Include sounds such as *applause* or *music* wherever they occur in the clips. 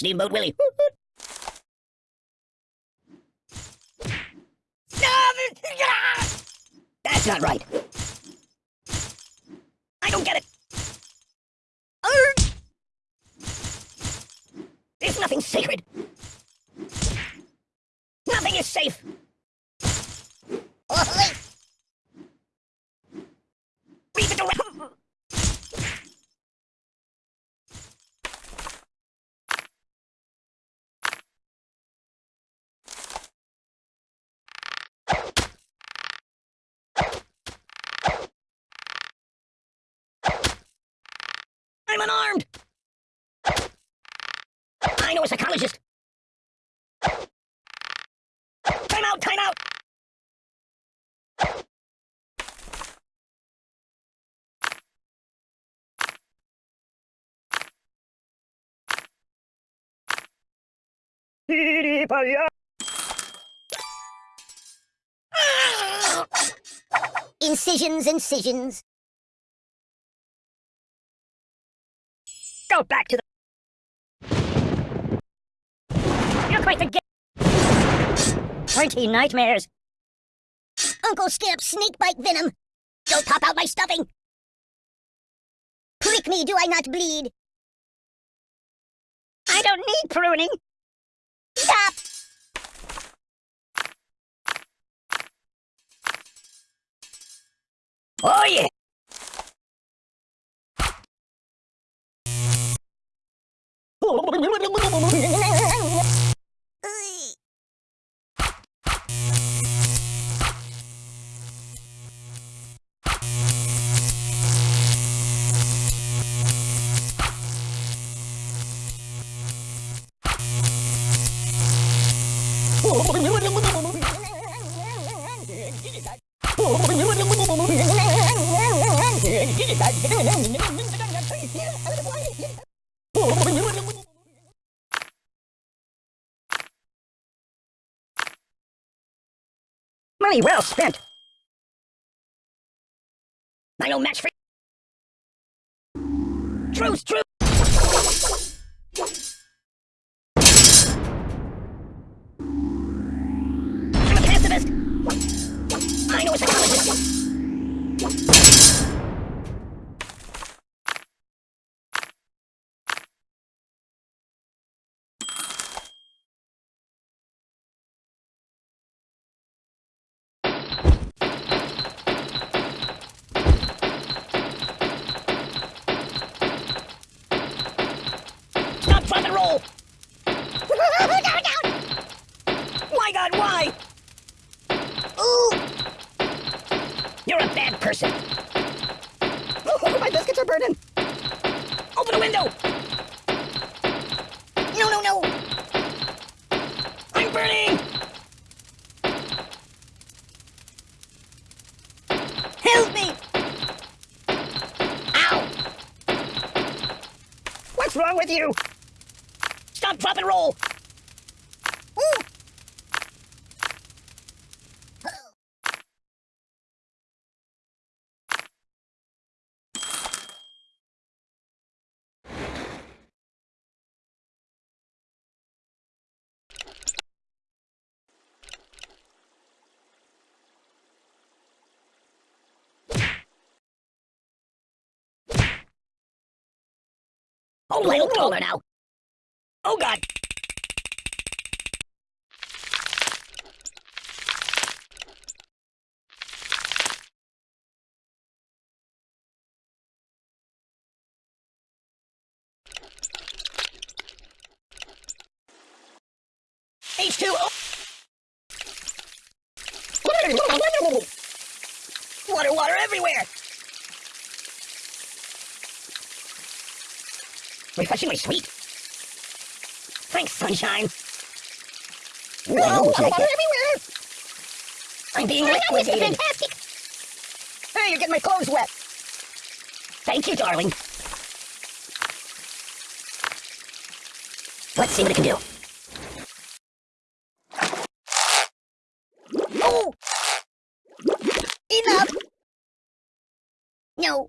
Steamboat Willie. That's not right. I don't get it. There's nothing sacred. Nothing is safe. Oh, Read the directions. I'm unarmed! I know a psychologist! Time out, time out! *laughs* Incisions, incisions. Go back to the... You're quite the ga- Twenty nightmares! Uncle Skip, snake bite venom. Don't pop out my stuffing. Prick me, do I not bleed? I don't need pruning! Stop! Oh yeah! Get it, Money well spent. I no match for Truth, truth. I'm a pacifist. I know a psychologist. Stop, drop, and roll! Why, God, why? Ooh! You're a bad person. Oh, my biscuits are burning. Open the window! No, no, no! I'm burning! Help me! Ow! What's wrong with you? Stop, drop, and roll! Oh, little taller now. Oh, God. Refreshingly sweet. Thanks, sunshine. No, Water water everywhere. I'm being oh, liquidated. Fantastic! Hey, you're getting my clothes wet. Thank you, darling. Let's see what it can do. Oh! Enough! No.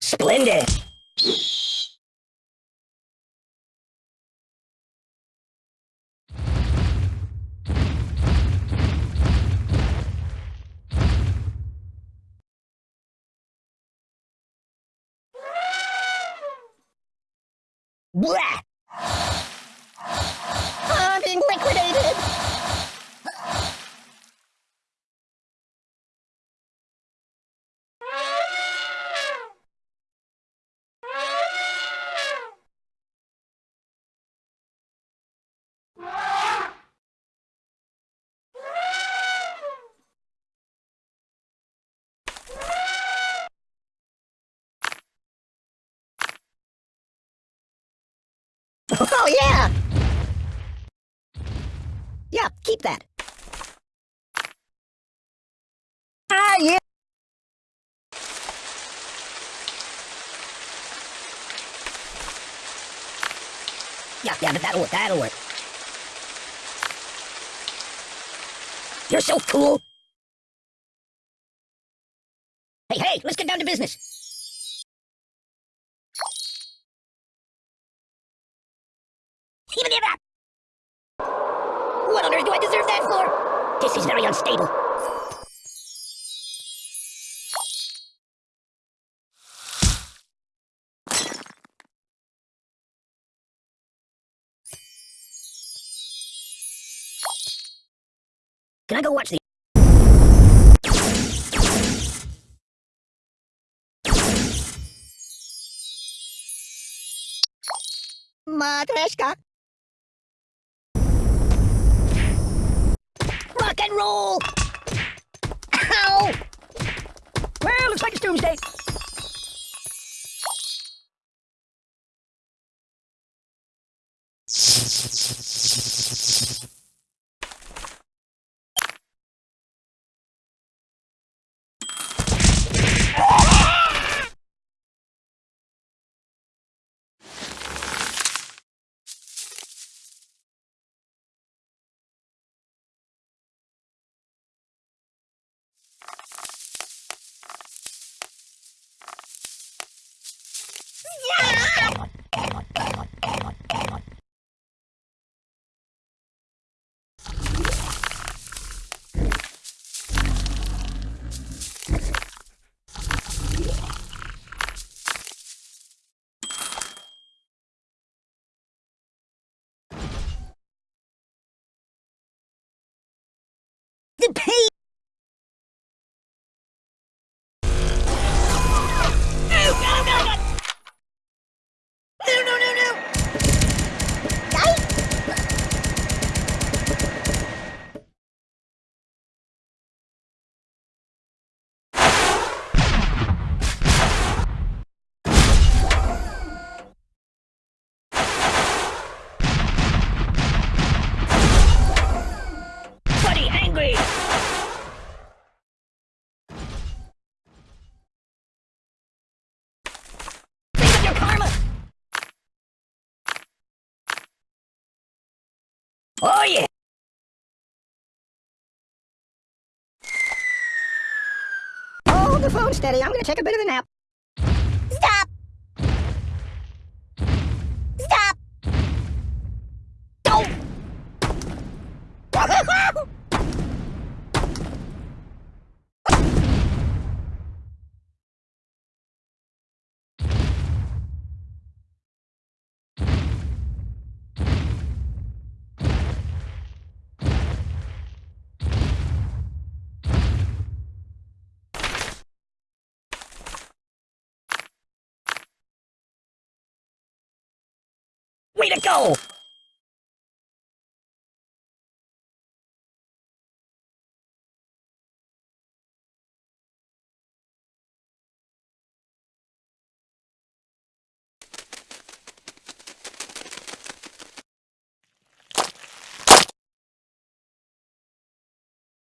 Splendid. Blah! Oh, yeah! Yeah, keep that. Ah, yeah! Yeah, yeah, but that'll work, that'll work. You're so cool! Hey, hey, let's get down to business. Even if that. What on earth do I deserve that for? This is very unstable. Can I go watch the... Matryoshka! Rock and roll! Ow! Well, looks like it's doomsday. Oh yeah! Hold the phone steady, I'm gonna take a bit of a nap. Stop! Stop! Don't! Way to go!